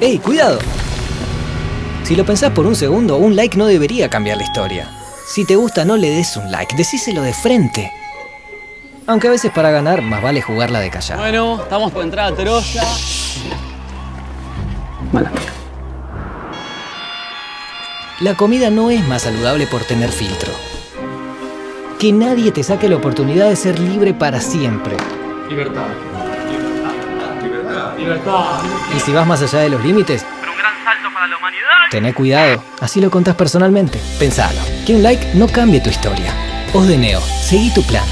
¡Ey, cuidado! Si lo pensás por un segundo, un like no debería cambiar la historia. Si te gusta, no le des un like, decíselo de frente. Aunque a veces para ganar, más vale jugarla de callado. Bueno, estamos por entrar a Troya. Mala. La comida no es más saludable por tener filtro. Que nadie te saque la oportunidad de ser libre para siempre. Libertad. Y si vas más allá de los límites, Pero un gran salto para la humanidad. tené cuidado. Así lo contás personalmente. Pensalo. Que un like no cambie tu historia. Os de Neo, seguí tu plan.